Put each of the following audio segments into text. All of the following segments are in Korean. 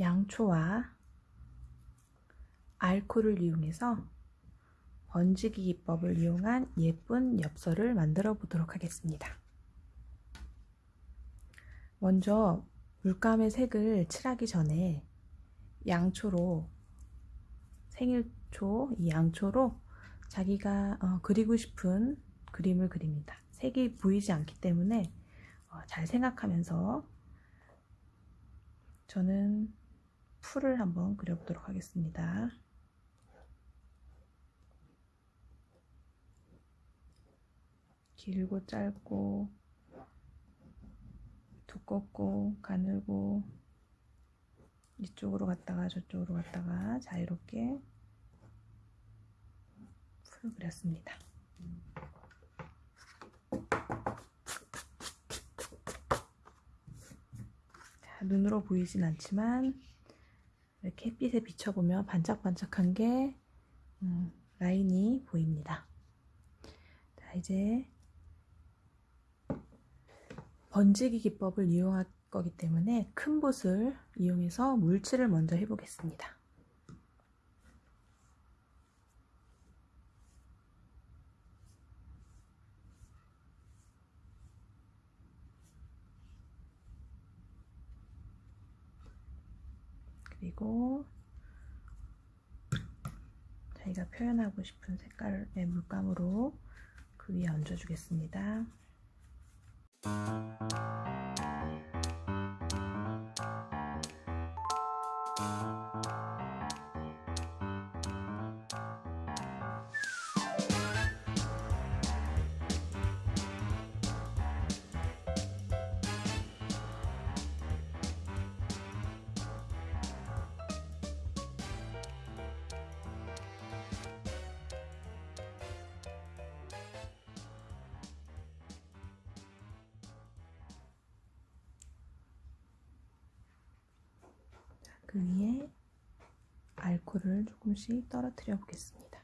양초와 알코올을 이용해서 번지기 기법을 이용한 예쁜 엽서를 만들어 보도록 하겠습니다. 먼저 물감의 색을 칠하기 전에 양초로 생일초 이 양초로 자기가 어, 그리고 싶은 그림을 그립니다. 색이 보이지 않기 때문에 어, 잘 생각하면서 저는 풀을 한번 그려보도록 하겠습니다. 길고 짧고 두껍고 가늘고 이쪽으로 갔다가 저쪽으로 갔다가 자유롭게 풀을 그렸습니다. 자, 눈으로 보이진 않지만 이렇게 햇빛에 비춰보면 반짝반짝한 게 음, 라인이 보입니다. 자, 이제 번지기 기법을 이용할 거기 때문에 큰 붓을 이용해서 물칠을 먼저 해보겠습니다. 그리고 저희가 표현하고 싶은 색깔의 물감으로 그 위에 얹어주겠습니다. 그 위에 알코올을 조금씩 떨어뜨려 보겠습니다.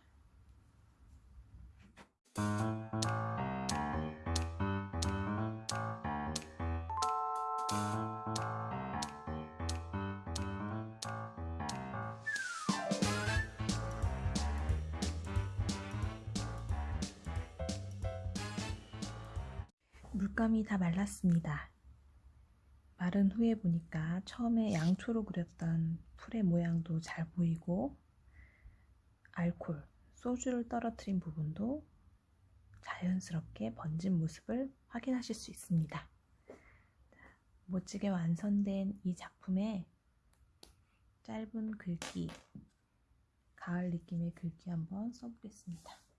물감이 다 말랐습니다. 마른 후에 보니까 처음에 양초로 그렸던 풀의 모양도 잘 보이고 알콜, 소주를 떨어뜨린 부분도 자연스럽게 번진 모습을 확인하실 수 있습니다. 멋지게 완성된 이 작품에 짧은 글귀, 가을 느낌의 글귀 한번 써보겠습니다.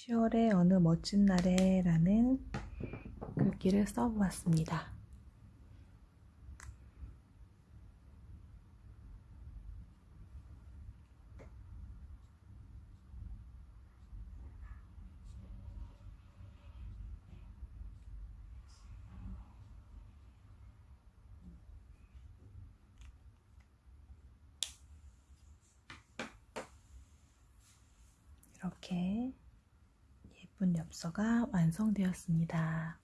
(10월의) 어느 멋진 날에 라는 글귀를 써보았습니다. 이렇게 예쁜 엽서가 완성되었습니다.